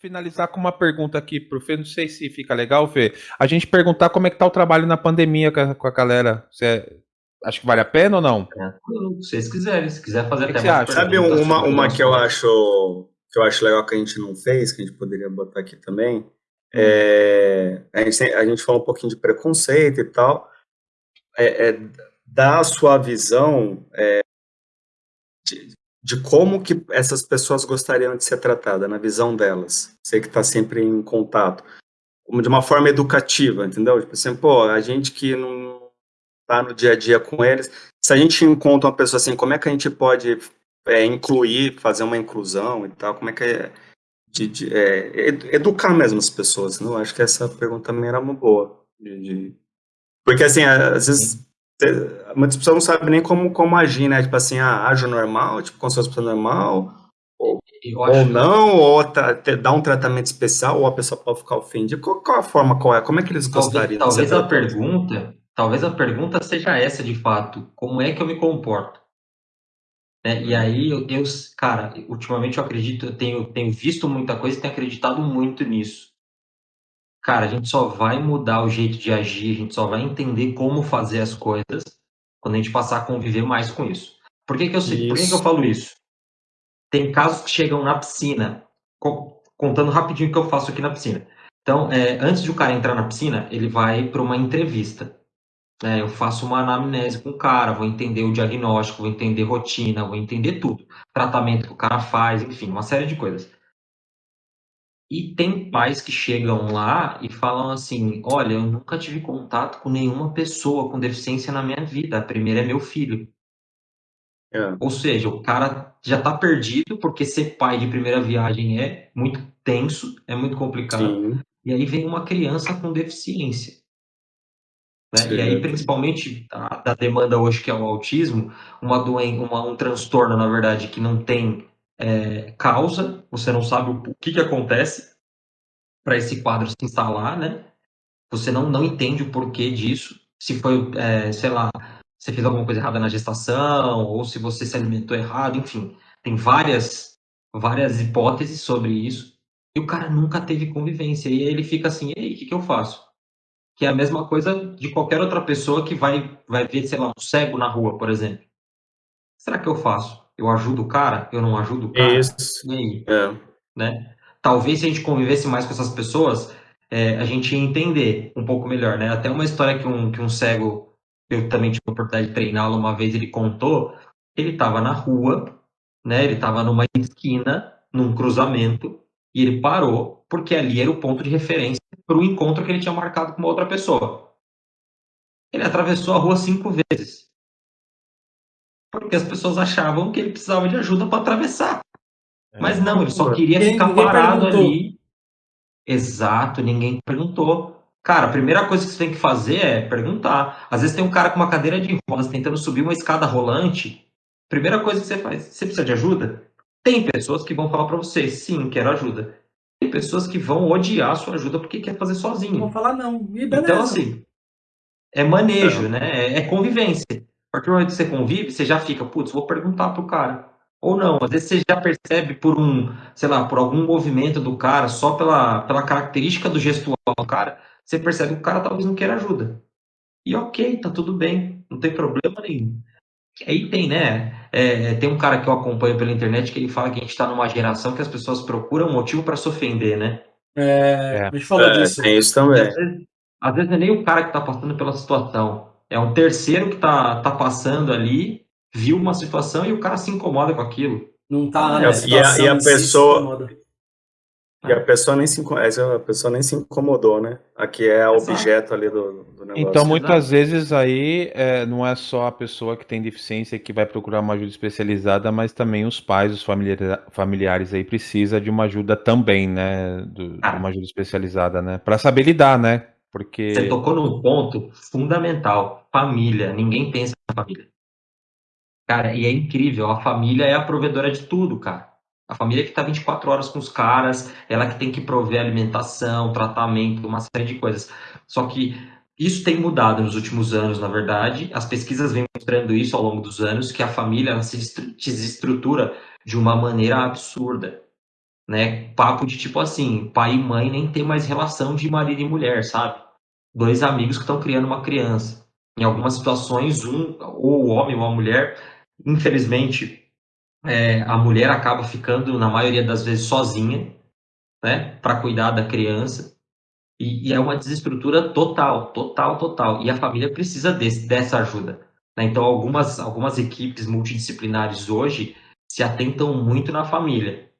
finalizar com uma pergunta aqui pro Fê, não sei se fica legal, Fê. A gente perguntar como é que tá o trabalho na pandemia com a, com a galera. Você acha que vale a pena ou não? É, se vocês quiserem, se quiser fazer que até que mais você acha? Sabe uma, uma que eu acho que eu acho legal que a gente não fez, que a gente poderia botar aqui também? É, a, gente, a gente falou um pouquinho de preconceito e tal. É, é dar a sua visão é, de, como que essas pessoas gostariam de ser tratadas, na visão delas. Você que está sempre em contato. De uma forma educativa, entendeu? Tipo assim, pô, a gente que não tá no dia a dia com eles, se a gente encontra uma pessoa assim, como é que a gente pode é, incluir, fazer uma inclusão e tal, como é que é, de, de- é, ed- educar mesmo as pessoas, não? Acho que essa pergunta também era uma boa. de- Porque assim, às vezes muitas pessoas não sabem nem como, como agir, né? Tipo assim, ah, ajo normal, tipo, como se fosse normal, ou acho, não, ou tra- te- dar um tratamento especial, ou a pessoa pode ficar ofendida. Qual, qual a forma, qual é? Como é que eles talvez, gostariam talvez a pergunta, talvez a pergunta seja essa de fato, como é que eu me comporto? Né? E aí eu, eu, cara, ultimamente eu acredito, eu tenho, tenho visto muita coisa e tenho acreditado muito nisso. Cara, a gente só vai mudar o jeito de agir, a gente só vai entender como fazer as coisas quando a gente passar a conviver mais com isso. Por que, que, eu, sei, por que, que eu falo isso? Tem casos que chegam na piscina, co- contando rapidinho o que eu faço aqui na piscina. Então, é, antes de o cara entrar na piscina, ele vai para uma entrevista. né? Eu faço uma anamnese com o cara, vou entender o diagnóstico, vou entender rotina, vou entender tudo. Tratamento que o cara faz, enfim, uma série de coisas. E tem pais que chegam lá e falam assim: Olha, eu nunca tive contato com nenhuma pessoa com deficiência na minha vida. A primeira é meu filho. É. Ou seja, o cara já está perdido, porque ser pai de primeira viagem é muito tenso, é muito complicado. Sim, E aí vem uma criança com deficiência. né? E aí, principalmente a, da demanda hoje, que é o autismo, uma doen uma, um transtorno, na verdade, que não tem é, causa, você não sabe o, o que, que acontece para esse quadro se instalar, né? Você não, não entende o porquê disso, se foi, é, sei lá, você fez alguma coisa errada na gestação, ou se você se alimentou errado, enfim, tem várias, várias hipóteses sobre isso, e o cara nunca teve convivência, e aí ele fica assim, ei, o que, que eu faço? Que é a mesma coisa de qualquer outra pessoa que vai, vai ver, sei lá, um cego na rua, por exemplo. Será que eu faço? Eu ajudo o cara? Eu não ajudo o cara? isso. E aí? É. né? Talvez se a gente convivesse mais com essas pessoas, é, a gente ia entender um pouco melhor, né? Até uma história que um, que um cego, eu também tive a oportunidade de treiná-lo uma vez, ele contou, ele estava na rua, né? Ele estava numa esquina, num cruzamento, e ele parou, porque ali era o ponto de referência para o encontro que ele tinha marcado com uma outra pessoa. Ele atravessou a rua cinco vezes. Porque as pessoas achavam que ele precisava de ajuda para atravessar. Mas não, ele só queria Ninguém- ficar parado ali. Exato, ninguém perguntou. Cara, a primeira coisa que você tem que fazer é perguntar. Às vezes tem um cara com uma cadeira de rodas tentando subir uma escada rolante. Primeira coisa que você faz, você precisa de ajuda? Tem pessoas que vão falar pra você, sim, quero ajuda. Tem pessoas que vão odiar a sua ajuda porque quer fazer Não sozinho. vou falar não. E beleza. Então, assim, é manejo, né? É, é convivência. A partir do momento que você convive, você já fica, putz, vou perguntar pro cara. Ou não, às vezes você já percebe por um, sei lá, por algum movimento do cara, só pela, pela característica do gestual do cara, você percebe que o cara talvez não queira ajuda. E ok, tá tudo bem, não tem problema nenhum. Aí tem, né? é, tem um cara que eu acompanho pela internet que ele fala que a gente tá numa geração que as pessoas procuram motivo para se ofender, né? É, É. a gente falou É, disso. tem isso também. às vezes, às vezes não é nem o cara que está passando pela situação. É um terceiro que está tá passando ali, viu uma situação e o cara se incomoda com aquilo. Não tá E na a- e a si, se pessoa-. E a pessoa nem se, a pessoa nem se incomodou, né? Aqui é Exato. objeto ali do, do negócio. Então, muitas Exato. vezes aí é, não é só a pessoa que tem deficiência que vai procurar uma ajuda especializada, mas também os pais, os familiares, familiares aí precisa de uma ajuda também, né? Do- de Ah. uma ajuda especializada, né? Para saber lidar, né? Porque Você tocou num ponto fundamental. Família. Ninguém pensa na família. Cara, e é incrível. A família é a provedora de tudo, cara. A família que tá 24 horas com os caras, ela que tem que prover alimentação, tratamento, uma série de coisas. Só que isso tem mudado nos últimos anos, na verdade. As pesquisas vêm mostrando isso ao longo dos anos, que a família se desestrutura de uma maneira absurda. né? Papo de tipo assim, pai e mãe nem ter mais relação de marido e mulher, sabe? Dois amigos que estão criando uma criança. Em algumas situações, um, ou o homem ou a mulher, infelizmente, é, a mulher acaba ficando, na maioria das vezes, sozinha, né? Para cuidar da criança. E, e, é uma desestrutura total, total, total. E a família precisa desse, dessa ajuda. Né? Então, algumas, algumas equipes multidisciplinares hoje se atentam muito na família.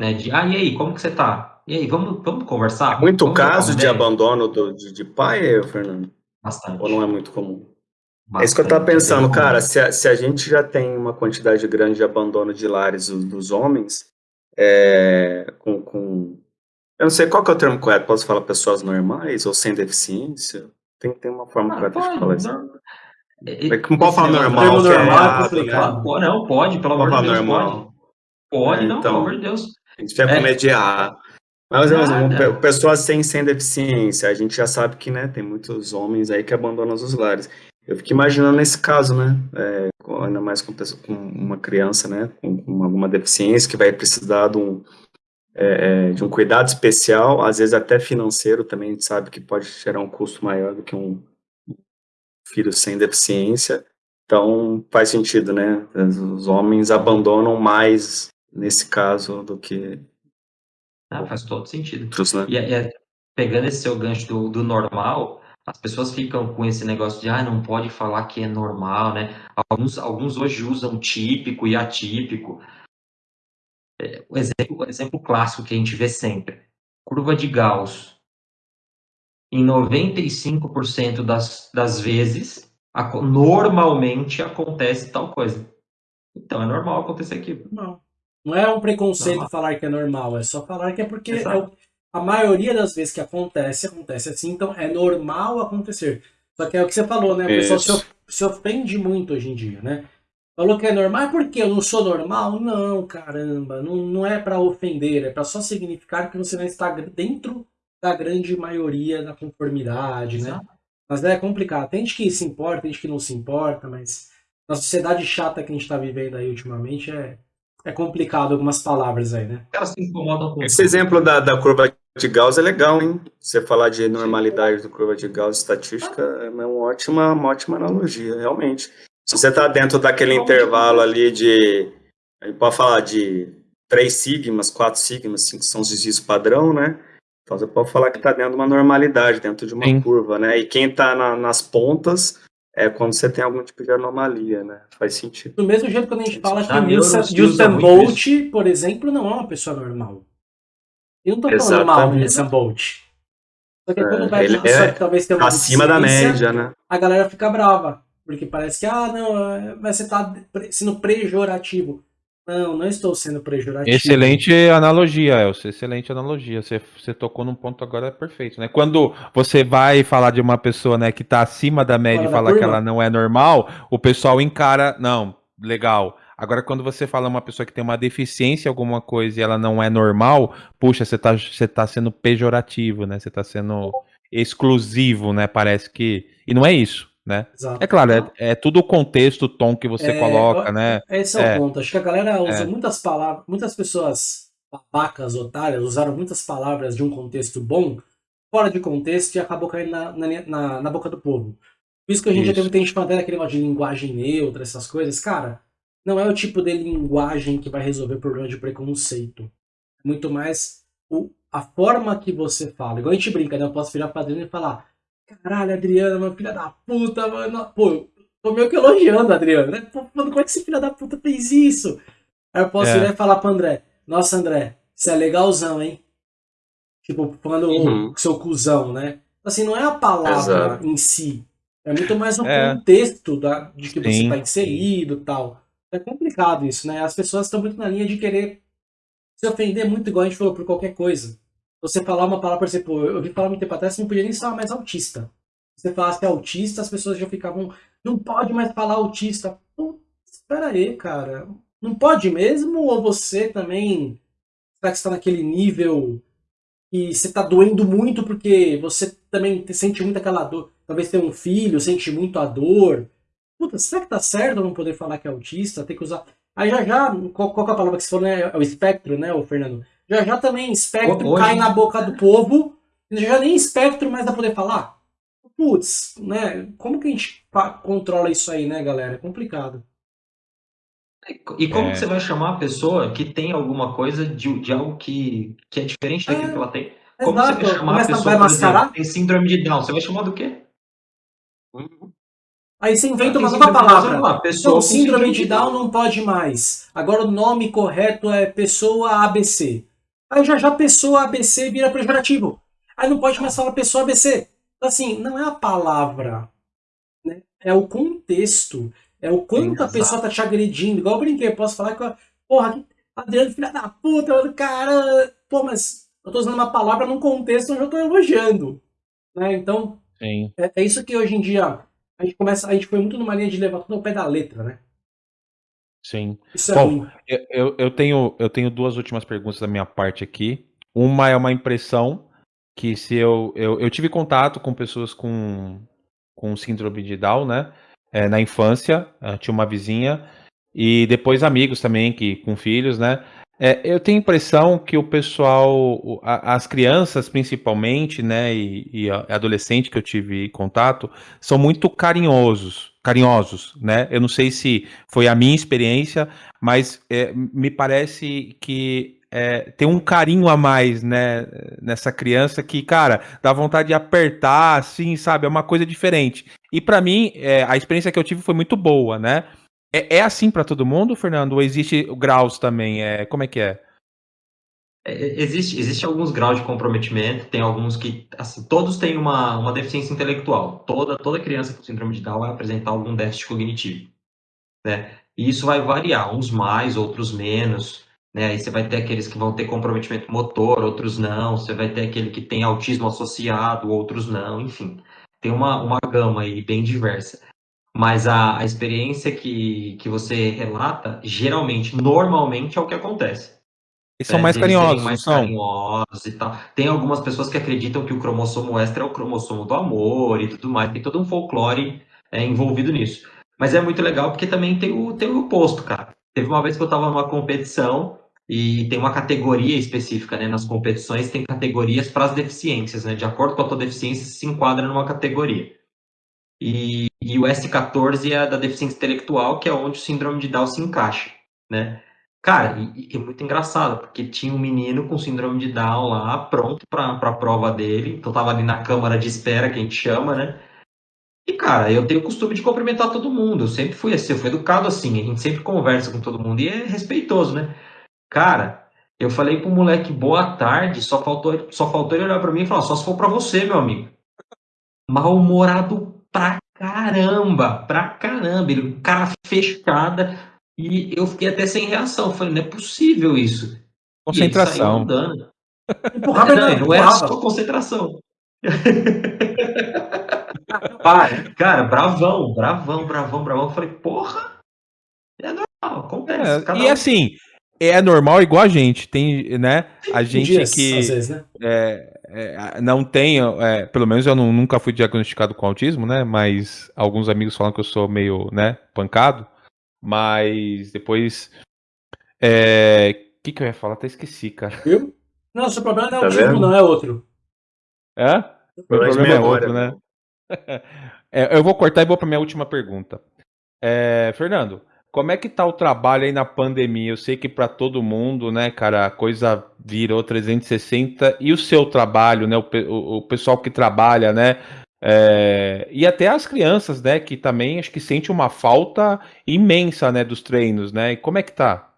Né? De, ah, e aí, como que você tá? E aí, vamos, vamos conversar? Muito vamos caso de abandono do, de, de pai, Fernando? Bastante. Ou não é muito comum? Bastante. É isso que eu estava pensando, cara. Se a, se a, gente já tem uma quantidade grande de abandono de lares dos, dos homens, é, com, com eu não sei qual que é o termo correto. Posso falar pessoas normais ou sem deficiência? Tem, tem uma forma ah, correta de falar isso. Não, é não pode falar normal. É, é Não, pode, pelo amor de Deus, normal. pode. Pode, é, não, então, pelo amor de Deus. A gente vai é. mediar. Mas, mas ah, pessoas sem, sem deficiência, a gente já sabe que né, tem muitos homens aí que abandonam os lares. Eu fico imaginando nesse caso, né? É, ainda mais com, com, uma criança, né? Com, alguma deficiência que vai precisar de um, é, é, de um cuidado especial, às vezes até financeiro também, a gente sabe que pode gerar um custo maior do que um filho sem deficiência. Então, faz sentido, né? Os homens abandonam mais nesse caso do que. Ah, faz todo sentido. Outros, né? e, é, é, pegando esse seu gancho do, do normal, as pessoas ficam com esse negócio de ah, não pode falar que é normal, né? Alguns, alguns hoje usam típico e atípico o exemplo, o exemplo clássico que a gente vê sempre. Curva de Gauss. Em 95% das, das vezes, a, normalmente acontece tal coisa. Então é normal acontecer aquilo. Não. Não é um preconceito normal. falar que é normal, é só falar que é porque é a maioria das vezes que acontece, acontece assim, então é normal acontecer. Só que é o que você falou, né? O pessoal se, se ofende muito hoje em dia, né? Falou que é normal, porque eu não sou normal? Não, caramba, não, não é para ofender, é para só significar que você não está dentro da grande maioria da conformidade, né? Mas é complicado. Tem gente que se importa, tem gente que não se importa, mas na sociedade chata que a gente está vivendo aí ultimamente é, é complicado algumas palavras aí, né? Elas se incomodam com Esse exemplo da, da curva de Gauss é legal, hein? Você falar de normalidade do curva de Gauss estatística é uma ótima, uma ótima analogia, realmente. Se você está dentro daquele intervalo ali de, a gente pode falar de 3 sigmas, 4 sigmas, assim, que são os desvios padrão, né? Então você pode falar que está dentro de uma normalidade, dentro de uma Sim. curva, né? E quem está na, nas pontas é quando você tem algum tipo de anomalia, né? Faz sentido. Do mesmo jeito quando a gente fala que o Usain Bolt, por exemplo, não é uma pessoa normal. Eu não estou falando mal do Usain Bolt. Só que quando é, vai ele é que talvez tenha uma acima da média, né? A galera fica brava. Porque parece que, ah, não, é, mas você está sendo pejorativo. Não, não estou sendo pejorativo. Excelente analogia, Elcio. Excelente analogia. Você, você tocou num ponto agora perfeito, né? Quando você vai falar de uma pessoa, né, que está acima da média Fala e falar que ela não é normal, o pessoal encara, não, legal. Agora, quando você fala uma pessoa que tem uma deficiência alguma coisa e ela não é normal, puxa, você está você tá sendo pejorativo, né? Você está sendo exclusivo, né? Parece que. E não é isso né? Exato. É claro, é, é, tudo o contexto, o tom que você é, coloca, né? Esse é, é, o ponto. Acho que a galera usa é. muitas palavras, muitas pessoas babacas, otárias, usaram muitas palavras de um contexto bom, fora de contexto, e acabou caindo na, na, na, na boca do povo. Por isso que a gente isso. já teve falando até daquele negócio de linguagem neutra, essas coisas. Cara, não é o tipo de linguagem que vai resolver o problema de preconceito. Muito mais o, a forma que você fala. Igual a gente brinca, né? Eu posso virar pra Adriano e falar Caralho, Adriana, meu filha da puta, mano. Pô, tô meio que elogiando a Adriana, né? Pô, mano, como é que esse filho da puta fez isso? Aí eu posso é. ir e falar pro André, nossa, André, você é legalzão, hein? Tipo, falando uhum. seu cuzão, né? Assim, não é a palavra Exato. em si. É muito mais o é. contexto da, de que Sim. você tá inserido e tal. É complicado isso, né? As pessoas estão muito na linha de querer se ofender muito, igual a gente falou, por qualquer coisa você falar uma palavra, por exemplo, eu ouvi falar muito tempo atrás, você não podia nem falar mais autista. Você falasse autista, as pessoas já ficavam, não pode mais falar autista. Pô, espera aí, cara. Não pode mesmo? Ou você também será que está naquele nível e você está doendo muito porque você também sente muito aquela dor? Talvez ter um filho, sente muito a dor. Puta, será que tá certo não poder falar que é autista? Tem que usar. Aí já já, qual, qual é a palavra que você falou, né? É o espectro, né, o Fernando? Já já também espectro Hoje... cai na boca do povo, já nem espectro mais dá poder falar. Putz, né? Como que a gente controla isso aí, né, galera? É complicado. E como é... que você vai chamar a pessoa que tem alguma coisa de, de algo que, que é diferente daquilo é, que ela tem? Como exato. você vai chamar Começa a pessoa que tem síndrome de Down? Você vai chamar do quê? Aí você inventa uma nova palavra. Lá, pessoa então, síndrome de Down não pode mais. Agora o nome correto é pessoa ABC. Aí já já pessoa ABC vira pejorativo. Aí não pode mais falar pessoa ABC. Então, assim, não é a palavra. Né? É o contexto. É o quanto a pessoa tá te agredindo. Igual eu brinquei, eu posso falar que, porra, Adriano, filha da puta, cara. Pô, mas eu tô usando uma palavra num contexto onde eu tô elogiando. Né? Então, é, é, isso que hoje em dia a gente começa. A gente foi muito numa linha de levar tudo ao pé da letra, né? Sim. Isso é Bom, eu, eu, eu, tenho, eu tenho duas últimas perguntas da minha parte aqui. Uma é uma impressão que se eu, eu, eu tive contato com pessoas com, com síndrome de Down, né? é, na infância, eh, tinha uma vizinha, e depois amigos também que com filhos, né? É, eu tenho a impressão que o pessoal, as crianças principalmente, né, e, e adolescente que eu tive contato, são muito carinhosos, carinhosos, né? Eu não sei se foi a minha experiência, mas é, me parece que é, tem um carinho a mais, né, nessa criança que, cara, dá vontade de apertar, assim, sabe? É uma coisa diferente. E para mim, é, a experiência que eu tive foi muito boa, né? É, é assim para todo mundo, Fernando? Ou existe graus também? É, como é que é? é? Existe, existe alguns graus de comprometimento, tem alguns que, assim, todos têm uma, uma deficiência intelectual. Toda, toda criança com síndrome de Down vai apresentar algum déficit cognitivo, né? E isso vai variar, uns mais, outros menos, né? Aí você vai ter aqueles que vão ter comprometimento motor, outros não. Você vai ter aquele que tem autismo associado, outros não. Enfim, tem uma, uma gama aí bem diversa. Mas a, a experiência que, que você relata, geralmente, normalmente, é o que acontece. E são é, mais carinhosos, mais são? carinhosos e tal. Tem algumas pessoas que acreditam que o cromossomo extra é o cromossomo do amor e tudo mais. Tem todo um folclore é, envolvido nisso. Mas é muito legal porque também tem o, tem o oposto, cara. Teve uma vez que eu estava numa competição e tem uma categoria específica, né? Nas competições tem categorias para as deficiências, né? De acordo com a tua deficiência, se enquadra numa categoria. E, e o S14 é da deficiência intelectual, que é onde o síndrome de Down se encaixa, né? Cara, e, e é muito engraçado, porque tinha um menino com síndrome de Down lá, pronto para a prova dele, então tava ali na câmara de espera, que a gente chama, né? E, cara, eu tenho o costume de cumprimentar todo mundo, eu sempre fui assim, eu fui educado assim, a gente sempre conversa com todo mundo e é respeitoso, né? Cara, eu falei pro moleque boa tarde, só faltou, só faltou ele olhar para mim e falar, só se for para você, meu amigo. Mal-humorado pra caramba, pra caramba. Ele, cara fechada, e eu fiquei até sem reação. Eu falei, não é possível isso. Concentração. Empurrava, não, não era só concentração. cara, bravão, bravão, bravão, bravão. Eu falei, porra, é normal, acontece. É, e um... assim, é normal igual a gente. Tem, né? A gente Dias, que vezes, né? é, é, não tem, é, pelo menos eu não, nunca fui diagnosticado com autismo, né? Mas alguns amigos falam que eu sou meio, né, pancado. Mas depois. O é, que, que eu ia falar? Até esqueci, cara. Viu? Não, seu problema não é tá autismo, vendo? não, é outro. É? O problema é outro, né? É, eu vou cortar e vou para minha última pergunta. É, Fernando, como é que tá o trabalho aí na pandemia? Eu sei que para todo mundo, né, cara, a coisa virou 360 e o seu trabalho, né, o, o, o pessoal que trabalha, né, é, e até as crianças, né, que também acho que sente uma falta imensa, né, dos treinos, né? E como é que tá?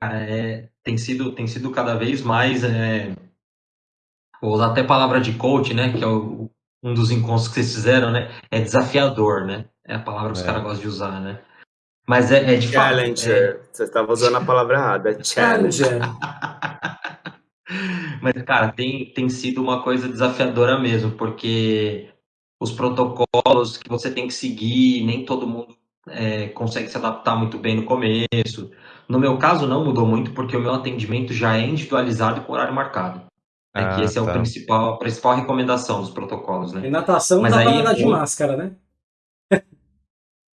É, tem sido tem sido cada vez mais, é, vou usar até a palavra de coach, né, que é o, um dos encontros que vocês fizeram, né, é desafiador, né? É a palavra que os é. caras gostam de usar, né? Mas é, é de Challenger. Fato, é... Você estava usando a palavra errada. É challenger. Mas, cara, tem, tem sido uma coisa desafiadora mesmo, porque os protocolos que você tem que seguir, nem todo mundo é, consegue se adaptar muito bem no começo. No meu caso, não mudou muito, porque o meu atendimento já é individualizado e com horário marcado. É ah, que essa tá. é a principal, a principal recomendação dos protocolos, né? E natação Mas não dá aí, pra de máscara, né?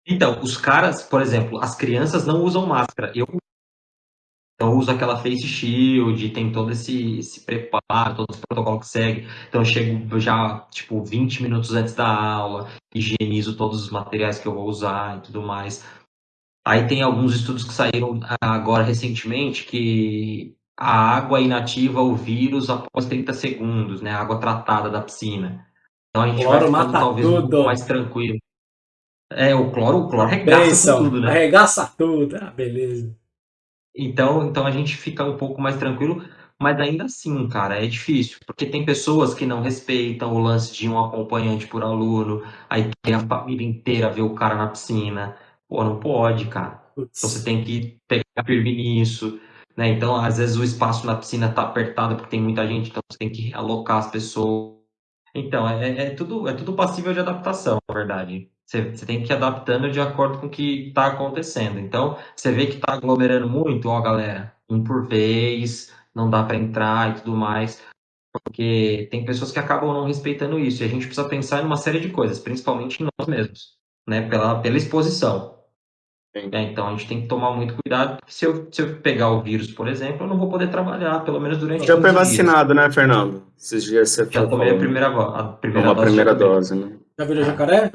Então, os caras, por exemplo, as crianças não usam máscara. Eu Então usa aquela face shield, tem todo esse, esse preparo, todo esse protocolo que segue. Então eu chego já, tipo, 20 minutos antes da aula, higienizo todos os materiais que eu vou usar e tudo mais. Aí tem alguns estudos que saíram agora recentemente que a água inativa o vírus após 30 segundos, né? A água tratada da piscina. Então a gente vai ficando talvez um tudo. pouco mais tranquilo. É, o cloro, o cloro arregaça Benção, tudo, né? Arregaça tudo. Ah, beleza. Então, então a gente fica um pouco mais tranquilo, mas ainda assim, cara, é difícil, porque tem pessoas que não respeitam o lance de um acompanhante por aluno, aí tem a família inteira ver o cara na piscina. Pô, não pode, cara. Então você Putz. tem que pegar firme nisso, né? Então, às vezes o espaço na piscina tá apertado porque tem muita gente, então você tem que alocar as pessoas. Então, é, é tudo, é tudo passível de adaptação, na verdade. Você, você tem que ir adaptando de acordo com o que está acontecendo. Então, você vê que está aglomerando muito, ó, galera, um por vez, não dá para entrar e tudo mais, porque tem pessoas que acabam não respeitando isso. E a gente precisa pensar em uma série de coisas, principalmente em nós mesmos, né? Pela, pela exposição. É, então, a gente tem que tomar muito cuidado, se eu, se eu pegar o vírus, por exemplo, eu não vou poder trabalhar, pelo menos durante Já foi 15 dias. vacinado, né, Fernando? Esses dias você Já tomei a primeira, a primeira Uma dose. primeira dose, né? Já virou jacaré?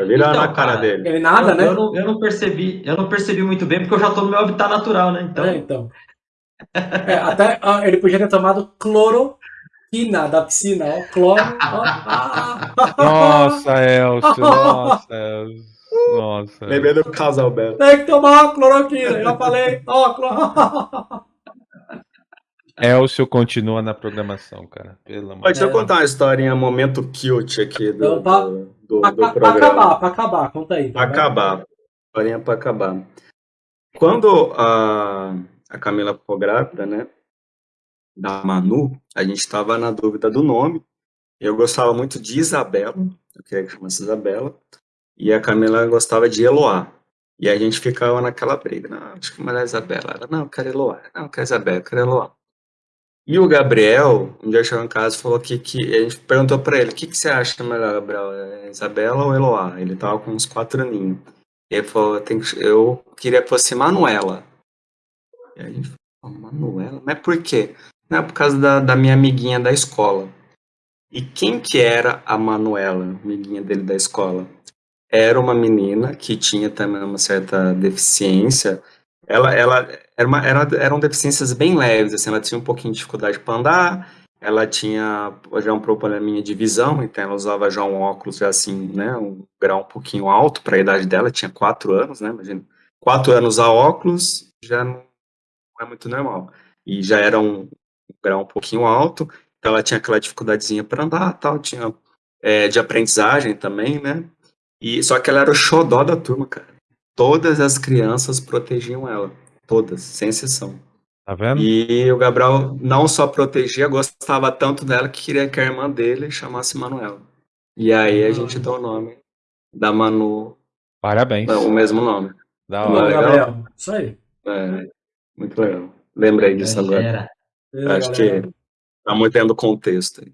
Vai virar Então, na cara cara, dele. Ele nada, eu, né? eu não, eu não percebi, eu não percebi muito bem, porque eu já tô no meu habitat natural, né? Então, É, então. É, até ah, ele podia ter tomado cloroquina da piscina, ó. Cloro. ó. Ah. Nossa, Elcio, nossa, Elcio. Nossa. Lembrei do casal Belo. Tem que tomar cloroquina. Já falei. Ó, cloro. Elcio continua na programação, cara. Pelo amor Ó, Deixa eu contar uma historinha, momento cute aqui do, pra- do, do, Pra, do pra programa. acabar, pra acabar. Conta aí. Pra vai. acabar. Historinha pra acabar. Quando a, a Camila ficou grávida, né? Da Manu, a gente tava na dúvida do nome. Eu gostava muito de Isabela, eu queria que chamasse Isabela. E a Camila gostava de Eloá. E a gente ficava naquela briga. Não, acho que melhor é Isabela. Ela, não, eu quero Eloá. Não, eu quero Isabela, eu quero Eloá. E o Gabriel, um dia chegou em casa e falou que, que a gente perguntou pra ele, o que, que você acha melhor, Gabriel, é Isabela ou Eloá? Ele tava com uns quatro aninhos. E ele falou, "Tem que- eu queria que fosse Manuela. E a gente falou, Manuela? Mas por quê? Não, é por causa da, da minha amiguinha da escola. E quem que era a Manuela, amiguinha dele da escola? Era uma menina que tinha também uma certa deficiência. Ela, ela era uma, era, eram deficiências bem leves, assim, ela tinha um pouquinho de dificuldade para andar, ela tinha já um probleminha de visão, então ela usava já um óculos já assim, né, um grau um pouquinho alto para a idade dela, tinha quatro anos, né, imagina, quatro anos a óculos já não é muito normal, e já era um, grau um pouquinho alto, então ela tinha aquela dificuldadezinha para andar, tal, tinha é, de aprendizagem também, né, e só que ela era o xodó da turma, cara. Todas as crianças protegiam ela, todas, sem exceção. Tá vendo? E o Gabriel não só protegia, gostava tanto dela que queria que a irmã dele chamasse Manuela. E aí a gente deu o nome da Manu, Parabéns. não, o mesmo nome. Da Não, hora. legal. Gabriel. Isso aí. É, muito legal. Lembrei disso agora. Acho que tá muito dentro do contexto. aí.